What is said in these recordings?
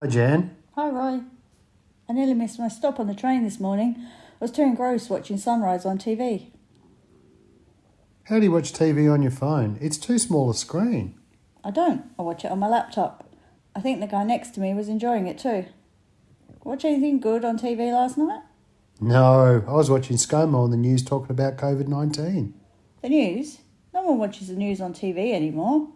Hi, Jan. Hi, Roy. I nearly missed my stop on the train this morning. I was too engrossed watching sunrise on TV. How do you watch TV on your phone? It's too small a screen. I don't. I watch it on my laptop. I think the guy next to me was enjoying it too. Watch anything good on TV last night? No, I was watching ScoMo on the news talking about COVID 19. The news? No one watches the news on TV anymore.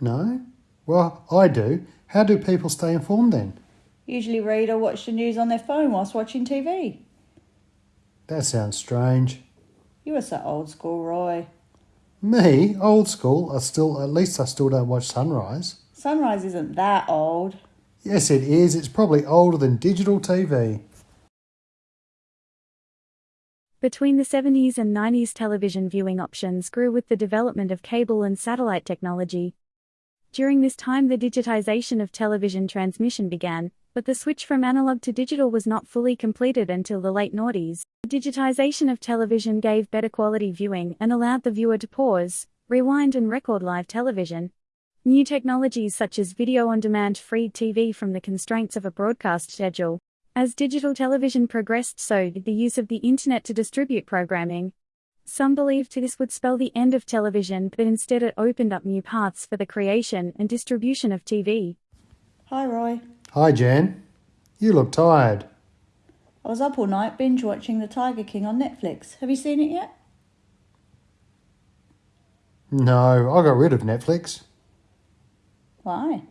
No? Well, I do. How do people stay informed then? Usually read or watch the news on their phone whilst watching TV. That sounds strange. You are so old school, Roy. Me, old school, I still at least I still don't watch Sunrise. Sunrise isn't that old. Yes, it is. It's probably older than digital TV. Between the 70s and 90s, television viewing options grew with the development of cable and satellite technology. During this time, the digitization of television transmission began, but the switch from analog to digital was not fully completed until the late noughties. Digitization of television gave better quality viewing and allowed the viewer to pause, rewind, and record live television. New technologies such as video on demand freed TV from the constraints of a broadcast schedule. As digital television progressed, so did the use of the internet to distribute programming. Some believed this would spell the end of television, but instead it opened up new paths for the creation and distribution of TV. Hi, Roy. Hi, Jan. You look tired. I was up all night binge watching The Tiger King on Netflix. Have you seen it yet? No, I got rid of Netflix. Why?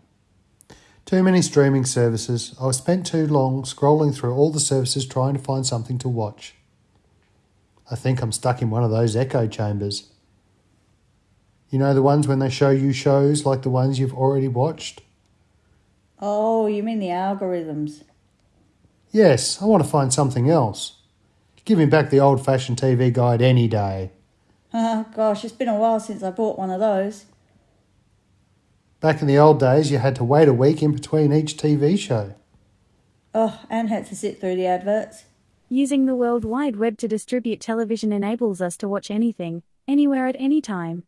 Too many streaming services. I spent too long scrolling through all the services trying to find something to watch. I think I'm stuck in one of those echo chambers. You know the ones when they show you shows like the ones you've already watched? Oh, you mean the algorithms? Yes, I want to find something else. Give me back the old fashioned TV guide any day. Oh, gosh, it's been a while since I bought one of those. Back in the old days, you had to wait a week in between each TV show. Oh, and had to sit through the adverts. Using the World Wide Web to distribute television enables us to watch anything, anywhere at any time.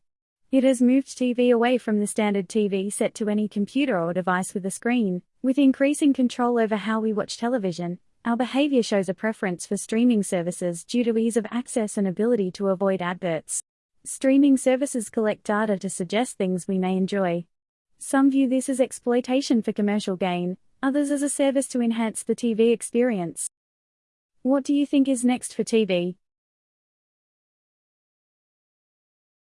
It has moved TV away from the standard TV set to any computer or device with a screen. With increasing control over how we watch television, our behavior shows a preference for streaming services due to ease of access and ability to avoid adverts. Streaming services collect data to suggest things we may enjoy. Some view this as exploitation for commercial gain, others as a service to enhance the TV experience. What do you think is next for TV?